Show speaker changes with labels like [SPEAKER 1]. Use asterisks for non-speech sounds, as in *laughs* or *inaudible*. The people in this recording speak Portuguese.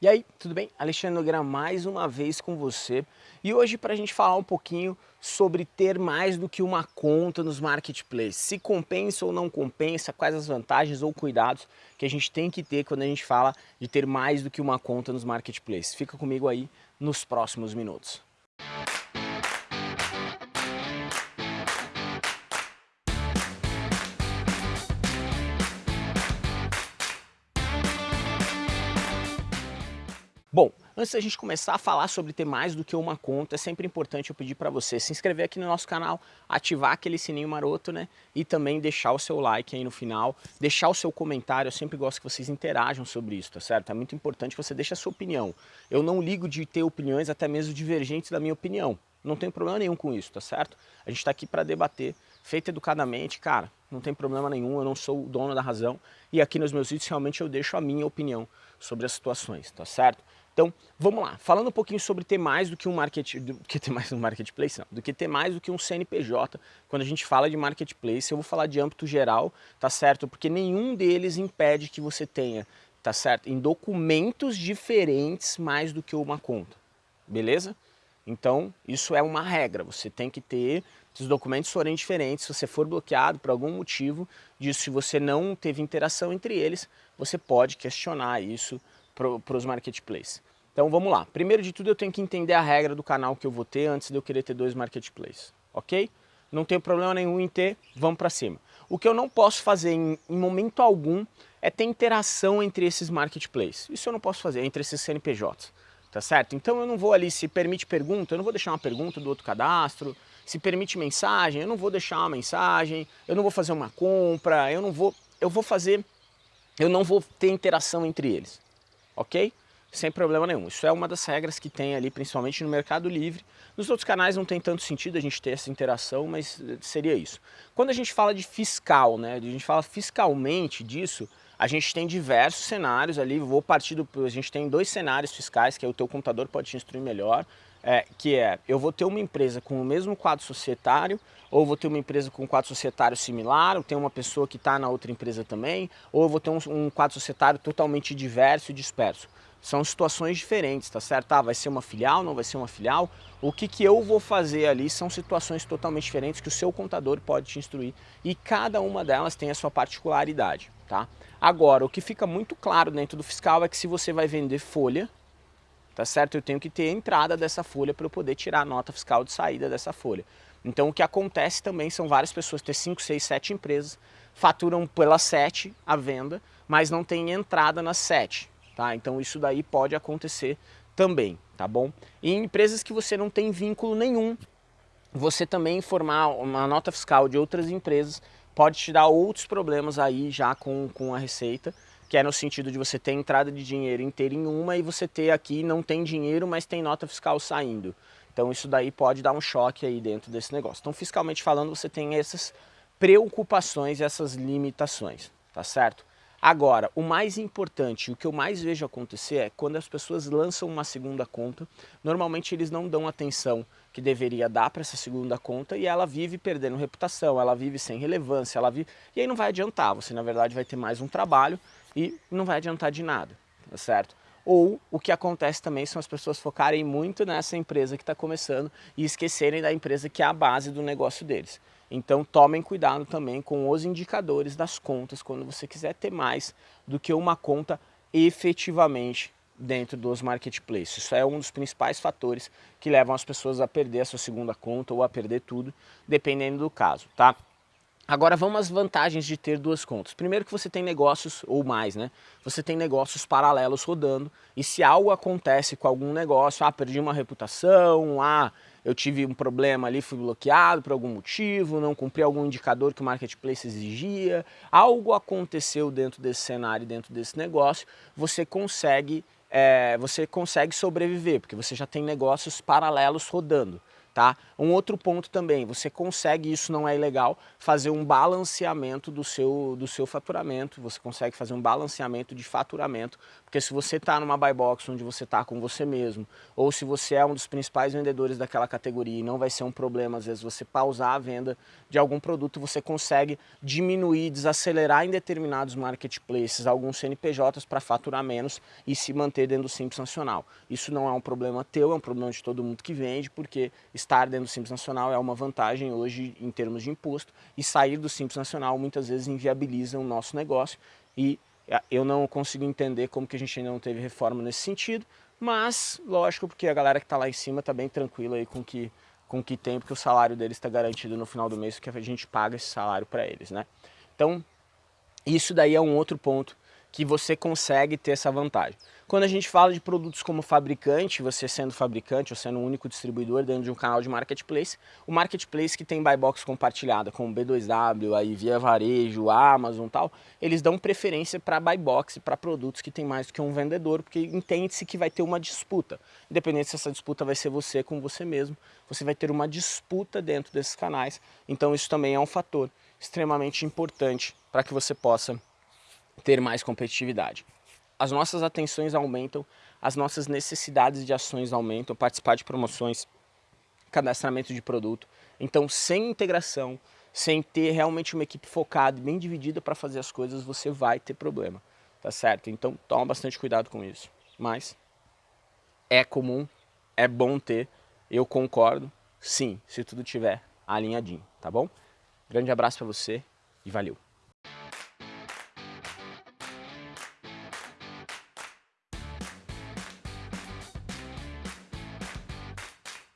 [SPEAKER 1] E aí, tudo bem? Alexandre Nogueira mais uma vez com você e hoje para a gente falar um pouquinho sobre ter mais do que uma conta nos marketplaces, se compensa ou não compensa, quais as vantagens ou cuidados que a gente tem que ter quando a gente fala de ter mais do que uma conta nos marketplaces. Fica comigo aí nos próximos minutos. Bom, antes da gente começar a falar sobre ter mais do que uma conta, é sempre importante eu pedir para você se inscrever aqui no nosso canal, ativar aquele sininho maroto, né? E também deixar o seu like aí no final, deixar o seu comentário, eu sempre gosto que vocês interajam sobre isso, tá certo? É muito importante que você deixe a sua opinião. Eu não ligo de ter opiniões até mesmo divergentes da minha opinião, não tem problema nenhum com isso, tá certo? A gente está aqui para debater, feito educadamente, cara, não tem problema nenhum, eu não sou o dono da razão e aqui nos meus vídeos realmente eu deixo a minha opinião sobre as situações, tá certo? Então, vamos lá, falando um pouquinho sobre ter mais do que um market, do *laughs* que ter mais um marketplace, não, do que ter mais do que um CNPJ, quando a gente fala de marketplace, eu vou falar de âmbito geral, tá certo? Porque nenhum deles impede que você tenha, tá certo? Em documentos diferentes mais do que uma conta, beleza? Então, isso é uma regra, você tem que ter, os documentos forem diferentes, se você for bloqueado por algum motivo, disso, se você não teve interação entre eles, você pode questionar isso para os marketplaces. Então vamos lá. Primeiro de tudo eu tenho que entender a regra do canal que eu vou ter antes de eu querer ter dois marketplaces, ok? Não tem problema nenhum em ter, vamos para cima. O que eu não posso fazer em, em, momento algum é ter interação entre esses marketplaces. Isso eu não posso fazer, entre esses CNPJs, tá certo? Então eu não vou ali, se permite pergunta, eu não vou deixar uma pergunta do outro cadastro, se permite mensagem, eu não vou deixar uma mensagem, eu não vou fazer uma compra, eu não vou, eu vou fazer, eu não vou ter interação entre eles, ok? Sem problema nenhum. Isso é uma das regras que tem ali, principalmente no Mercado Livre. Nos outros canais não tem tanto sentido a gente ter essa interação, mas eh, seria isso. Quando a gente fala de fiscal, né, a gente fala fiscalmente disso, a gente tem diversos cenários ali, vou partir do... a gente tem dois cenários fiscais, que é o teu computador pode te instruir melhor, é, que é, eu vou ter uma empresa com o mesmo quadro societário, ou vou ter uma empresa com um quadro societário similar, ou tem uma pessoa que está na outra empresa também, ou eu vou ter um, um quadro societário totalmente diverso e disperso. São situações diferentes, tá certo? Ah, vai ser uma filial, não vai ser uma filial? O que, que eu vou fazer ali são situações totalmente diferentes que o seu contador pode te instruir e cada uma delas tem a sua particularidade, tá? Agora, o que fica muito claro dentro do fiscal é que se você vai vender folha, tá certo? Eu tenho que ter a entrada dessa folha para eu poder tirar a nota fiscal de saída dessa folha. Então o que acontece também são várias pessoas ter 5, 6, 7 empresas, faturam pela 7 a venda, mas não tem entrada nas 7 tá? Então isso daí pode acontecer também, tá bom? E em empresas que você não tem vínculo nenhum, você também informar uma nota fiscal de outras empresas pode te dar outros problemas aí já com, com a receita, que é no sentido de você ter entrada de dinheiro inteira em uma e você ter aqui não tem dinheiro, mas tem nota fiscal saindo. Então isso daí pode dar um choque aí dentro desse negócio. Então fiscalmente falando você tem essas preocupações, essas limitações, tá certo? Agora, o mais importante, o que eu mais vejo acontecer é quando as pessoas lançam uma segunda conta, normalmente eles não dão atenção que deveria dar para essa segunda conta e ela vive perdendo reputação, ela vive sem relevância, ela vive... e aí não vai adiantar, você na verdade vai ter mais um trabalho e não vai adiantar de nada, tá certo? Ou o que acontece também são as pessoas focarem muito nessa empresa que está começando e esquecerem da empresa que é a base do negócio deles. Então tomem cuidado também com os indicadores das contas quando você quiser ter mais do que uma conta efetivamente dentro dos marketplaces. Isso é um dos principais fatores que levam as pessoas a perder a sua segunda conta ou a perder tudo, dependendo do caso, tá? Agora vamos às vantagens de ter duas contas. Primeiro que você tem negócios, ou mais, né? Você tem negócios paralelos rodando e se algo acontece com algum negócio, ah, perdi uma reputação, ah, eu tive um problema ali, fui bloqueado por algum motivo, não cumpri algum indicador que o marketplace exigia, algo aconteceu dentro desse cenário, dentro desse negócio, você consegue, é, você consegue sobreviver, porque você já tem negócios paralelos rodando Tá? Um outro ponto também, você consegue, isso não é ilegal, fazer um balanceamento do seu, do seu faturamento, você consegue fazer um balanceamento de faturamento, porque se você está numa buy box onde você está com você mesmo, ou se você é um dos principais vendedores daquela categoria e não vai ser um problema, às vezes você pausar a venda de algum produto, você consegue diminuir, desacelerar em determinados marketplaces alguns CNPJs para faturar menos e se manter dentro do Simples Nacional. Isso não é um problema teu, é um problema de todo mundo que vende, porque estar dentro do Simples Nacional é uma vantagem hoje em termos de imposto e sair do Simples Nacional muitas vezes inviabiliza o nosso negócio e é, eu não consigo entender como que a gente ainda não teve reforma nesse sentido, mas lógico porque a galera que está lá em cima está bem tranquila aí com que com que tem, porque o salário deles está garantido no final do mês, porque a gente paga esse salário para eles, né? Então, isso daí é um outro ponto que você consegue ter essa vantagem. Quando a gente fala de produtos como fabricante, você sendo fabricante ou sendo o um único distribuidor dentro de um canal de marketplace, o marketplace que tem buy box compartilhada, como B2W, aí Via Varejo, Amazon tal, eles dão preferência para buy box, para produtos que tem mais do que um vendedor, porque entende-se que vai ter uma disputa. Independente se essa disputa vai ser você com você mesmo, você vai ter uma disputa dentro desses canais. Então isso também é um fator extremamente importante para que você possa ter mais competitividade. As nossas atenções aumentam, as nossas necessidades de ações aumentam, participar de promoções, cadastramento de produto. Então, sem integração, sem ter realmente uma equipe focada e bem dividida para fazer as coisas, você vai ter problema, tá certo? Então, toma bastante cuidado com isso. Mas é comum, é bom ter, eu concordo, sim, se tudo tiver alinhadinho, tá bom? Grande abraço para você e valeu!